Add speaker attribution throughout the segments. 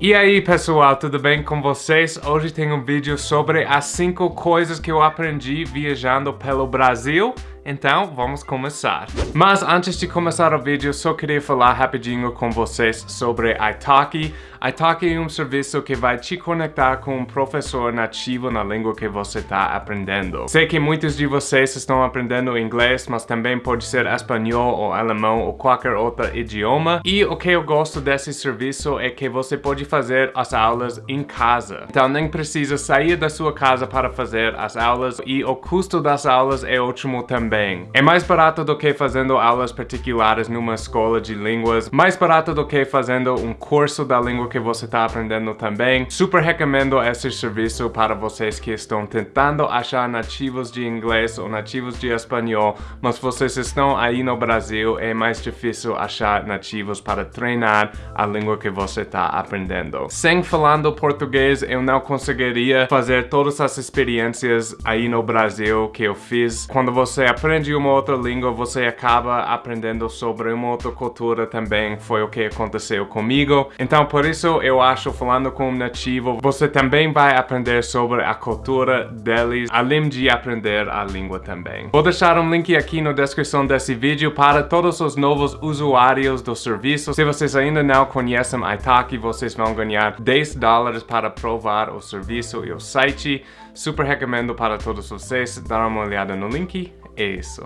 Speaker 1: E aí pessoal, tudo bem com vocês? Hoje tem um vídeo sobre as 5 coisas que eu aprendi viajando pelo Brasil então, vamos começar. Mas antes de começar o vídeo, só queria falar rapidinho com vocês sobre Italki. Italki é um serviço que vai te conectar com um professor nativo na língua que você está aprendendo. Sei que muitos de vocês estão aprendendo inglês, mas também pode ser espanhol ou alemão ou qualquer outro idioma. E o que eu gosto desse serviço é que você pode fazer as aulas em casa. Então nem precisa sair da sua casa para fazer as aulas e o custo das aulas é ótimo também É mais barato do que fazendo aulas particulares numa escola de línguas, mais barato do que fazendo um curso da língua que você está aprendendo também. Super recomendo esse serviço para vocês que estão tentando achar nativos de inglês ou nativos de espanhol, mas vocês estão aí no Brasil, é mais difícil achar nativos para treinar a língua que você está aprendendo. Sem falando português, eu não conseguiria fazer todas as experiências aí no Brasil que eu fiz. Quando você aprende uma outra língua, você acaba aprendendo sobre uma outra cultura também. Foi o que aconteceu comigo. Então, por isso, eu acho, falando com um nativo, você também vai aprender sobre a cultura deles, além de aprender a língua também. Vou deixar um link aqui na descrição desse vídeo para todos os novos usuários do serviço. Se vocês ainda não conhecem Italki, vocês vão ganhar 10 dólares para provar o serviço e o site. Super recomendo para todos vocês dar uma olhada no link é isso.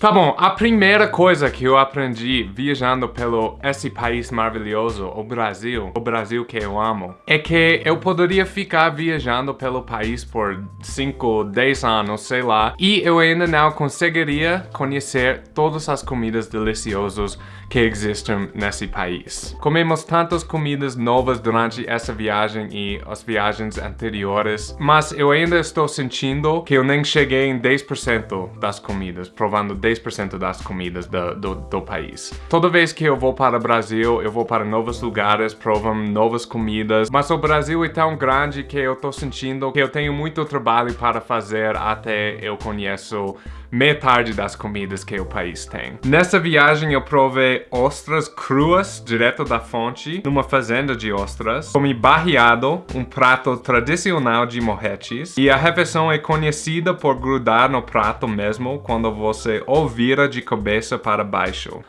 Speaker 1: Tá bom, a primeira coisa que eu aprendi viajando pelo esse país maravilhoso, o Brasil, o Brasil que eu amo, é que eu poderia ficar viajando pelo país por 5, 10 anos, sei lá, e eu ainda não conseguiria conhecer todas as comidas deliciosas que existem nesse país. Comemos tantas comidas novas durante essa viagem e as viagens anteriores, mas eu ainda estou sentindo que eu nem cheguei em 10% das comidas, provando 10% das comidas do, do, do, país. Toda vez que eu vou para o Brasil, eu vou para novos lugares, provam novas comidas, mas o Brasil é tão grande que eu estou sentindo que eu tenho muito trabalho para fazer até eu conheço metade das comidas que o país tem. Nessa viagem eu provei ostras cruas direto da fonte, numa fazenda de ostras. Comi barreado, um prato tradicional de morretes. E a refeição é conhecida por grudar no prato mesmo quando você o vira de cabeça para baixo.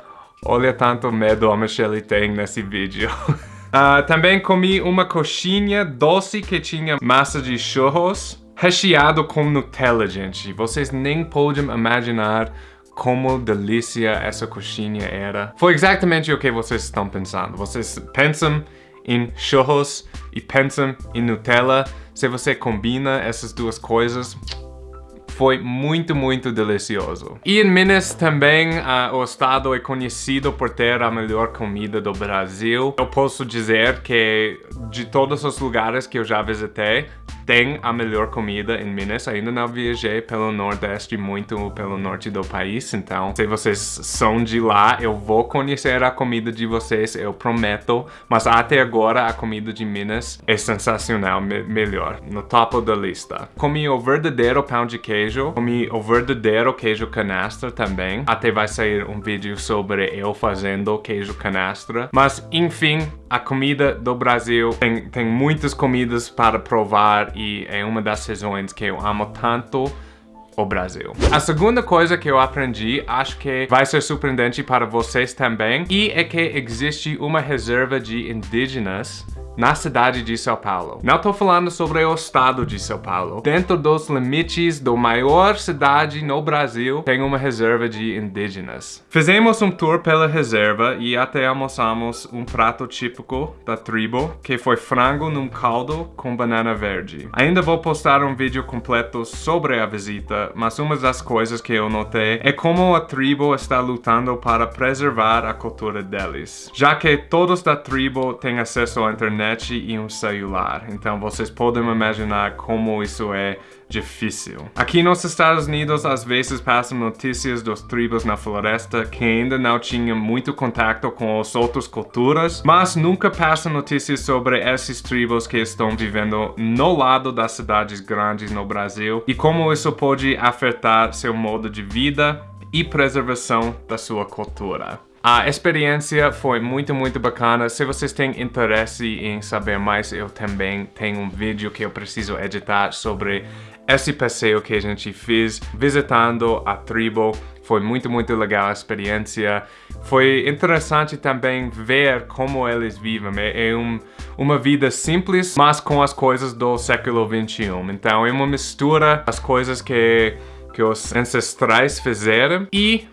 Speaker 1: Olha tanto medo a Michelle tem nesse vídeo. Uh, também comi uma coxinha doce que tinha massa de churros recheado com Nutella, gente. Vocês nem podem imaginar como delícia essa coxinha era. Foi exatamente o que vocês estão pensando. Vocês pensam em churros e pensam em Nutella. Se você combina essas duas coisas, foi muito, muito delicioso. E em Minas também, uh, o estado é conhecido por ter a melhor comida do Brasil. Eu posso dizer que de todos os lugares que eu já visitei, tem a melhor comida em Minas. Ainda não viajei pelo Nordeste, muito pelo norte do país. Então, se vocês são de lá, eu vou conhecer a comida de vocês, eu prometo. Mas até agora, a comida de Minas é sensacional, me melhor. No topo da lista. Comi o verdadeiro pão de queijo. Comi o verdadeiro queijo canastra também. Até vai sair um vídeo sobre eu fazendo queijo canastra. Mas, enfim, a comida do Brasil tem, tem muitas comidas para provar e é uma das razões que eu amo tanto o Brasil. A segunda coisa que eu aprendi, acho que vai ser surpreendente para vocês também, e é que existe uma reserva de indígenas na cidade de São Paulo. Não estou falando sobre o estado de São Paulo. Dentro dos limites da maior cidade no Brasil, tem uma reserva de indígenas. Fizemos um tour pela reserva e até almoçamos um prato típico da tribo, que foi frango num caldo com banana verde. Ainda vou postar um vídeo completo sobre a visita, mas uma das coisas que eu notei é como a tribo está lutando para preservar a cultura deles. Já que todos da tribo têm acesso à internet internet e um celular. Então vocês podem imaginar como isso é difícil. Aqui nos Estados Unidos, às vezes passam notícias dos tribos na floresta que ainda não tinham muito contato com as outras culturas, mas nunca passam notícias sobre esses tribos que estão vivendo no lado das cidades grandes no Brasil e como isso pode afetar seu modo de vida e preservação da sua cultura. A experiência foi muito, muito bacana. Se vocês têm interesse em saber mais, eu também tenho um vídeo que eu preciso editar sobre esse passeio que a gente fez visitando a tribo. Foi muito, muito legal a experiência. Foi interessante também ver como eles vivem. É, é um, uma vida simples, mas com as coisas do século 21. Então é uma mistura das coisas que, que os ancestrais fizeram e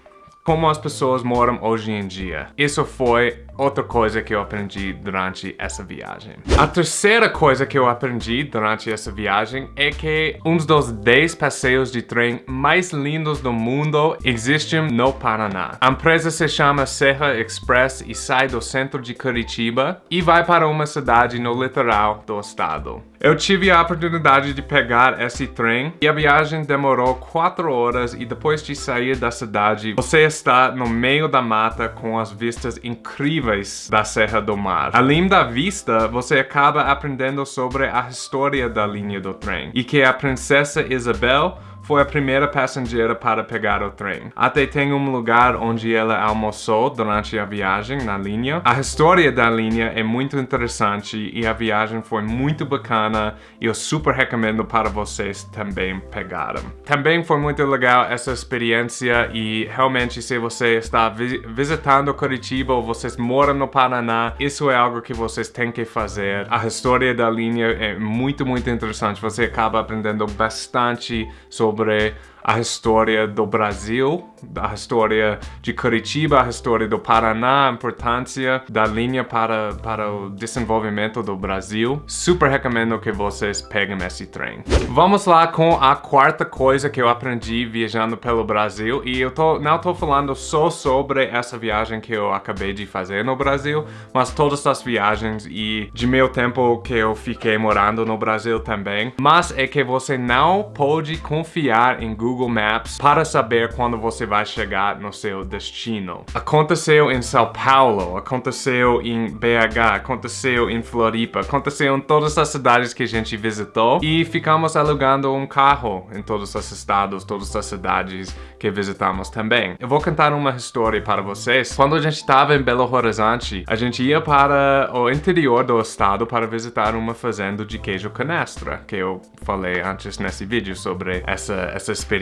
Speaker 1: como as pessoas moram hoje em dia. Isso foi outra coisa que eu aprendi durante essa viagem. A terceira coisa que eu aprendi durante essa viagem é que um dos 10 passeios de trem mais lindos do mundo existem no Paraná. A empresa se chama Serra Express e sai do centro de Curitiba e vai para uma cidade no litoral do estado. Eu tive a oportunidade de pegar esse trem e a viagem demorou 4 horas e depois de sair da cidade, você está no meio da mata com as vistas incríveis incríveis da Serra do Mar. Além da vista, você acaba aprendendo sobre a história da linha do trem e que a princesa Isabel foi a primeira passageira para pegar o trem. Até tem um lugar onde ela almoçou durante a viagem na linha. A história da linha é muito interessante e a viagem foi muito bacana e eu super recomendo para vocês também pegarem. Também foi muito legal essa experiência e realmente se você está vi visitando Curitiba ou vocês moram no Paraná, isso é algo que vocês têm que fazer. A história da linha é muito, muito interessante. Você acaba aprendendo bastante sobre sobre a história do Brasil, a história de Curitiba, a história do Paraná, a importância da linha para, para o desenvolvimento do Brasil. Super recomendo que vocês peguem esse trem. Vamos lá com a quarta coisa que eu aprendi viajando pelo Brasil e eu tô, não estou falando só sobre essa viagem que eu acabei de fazer no Brasil, mas todas as viagens e de meu tempo que eu fiquei morando no Brasil também. Mas é que você não pode confiar em Google Google Maps para saber quando você vai chegar no seu destino. Aconteceu em São Paulo, aconteceu em BH, aconteceu em Floripa, aconteceu em todas as cidades que a gente visitou e ficamos alugando um carro em todos os estados, todas as cidades que visitamos também. Eu vou contar uma história para vocês. Quando a gente estava em Belo Horizonte, a gente ia para o interior do estado para visitar uma fazenda de queijo canastra, que eu falei antes nesse vídeo sobre essa, essa experiência.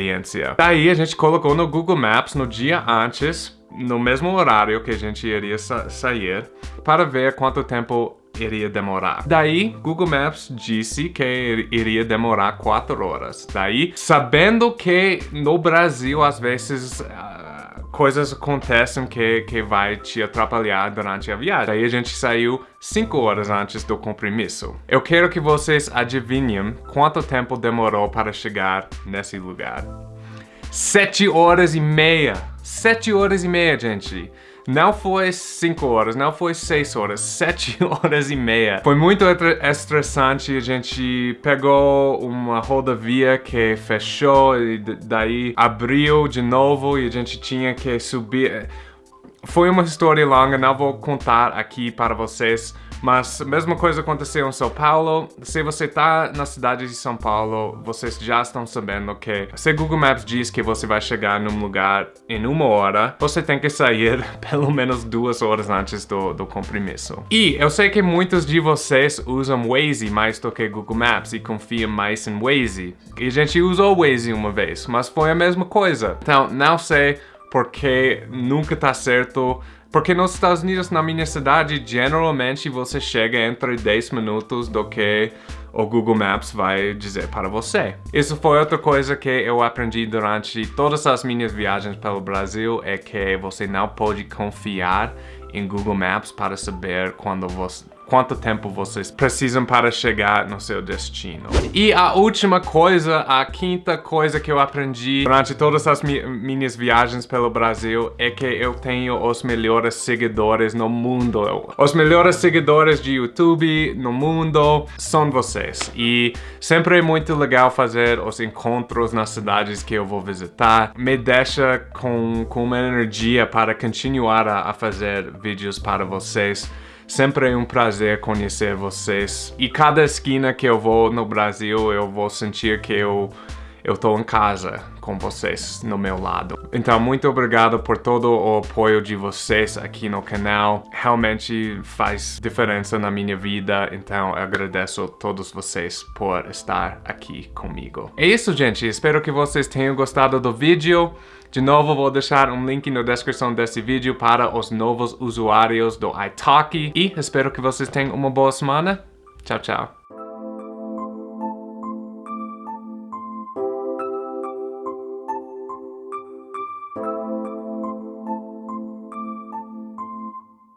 Speaker 1: Daí a gente colocou no Google Maps no dia antes, no mesmo horário que a gente iria sa sair, para ver quanto tempo iria demorar. Daí, Google Maps disse que iria demorar 4 horas. Daí, sabendo que no Brasil, às vezes, coisas acontecem que, que vai te atrapalhar durante a viagem. Daí a gente saiu 5 horas antes do compromisso. Eu quero que vocês adivinhem quanto tempo demorou para chegar nesse lugar. 7 horas e meia. 7 horas e meia, gente. Não foi 5 horas, não foi 6 horas, 7 horas e meia. Foi muito estressante, a gente pegou uma rodovia que fechou e daí abriu de novo e a gente tinha que subir. Foi uma história longa, não vou contar aqui para vocês, mas a mesma coisa aconteceu em São Paulo. Se você está na cidade de São Paulo, vocês já estão sabendo que se Google Maps diz que você vai chegar num lugar em uma hora, você tem que sair pelo menos duas horas antes do, do compromisso. E eu sei que muitos de vocês usam Waze mais do que Google Maps e confiam mais em Waze. E a gente usou Waze uma vez, mas foi a mesma coisa. Então, não sei porque nunca tá certo. Porque nos Estados Unidos, na minha cidade, geralmente você chega entre 10 minutos do que o Google Maps vai dizer para você. Isso foi outra coisa que eu aprendi durante todas as minhas viagens pelo Brasil, é que você não pode confiar em Google Maps para saber quando você quanto tempo vocês precisam para chegar no seu destino. E a última coisa, a quinta coisa que eu aprendi durante todas as mi minhas viagens pelo Brasil é que eu tenho os melhores seguidores no mundo. Os melhores seguidores de YouTube no mundo são vocês. E sempre é muito legal fazer os encontros nas cidades que eu vou visitar. Me deixa com, com uma energia para continuar a, a fazer vídeos para vocês. Sempre é um prazer conhecer vocês. E cada esquina que eu vou no Brasil, eu vou sentir que eu, eu tô em casa com vocês no meu lado. Então, muito obrigado por todo o apoio de vocês aqui no canal. Realmente faz diferença na minha vida, então agradeço a todos vocês por estar aqui comigo. É isso, gente. Espero que vocês tenham gostado do vídeo. De novo, vou deixar um link na descrição desse vídeo para os novos usuários do iTalki. E espero que vocês tenham uma boa semana. Tchau, tchau.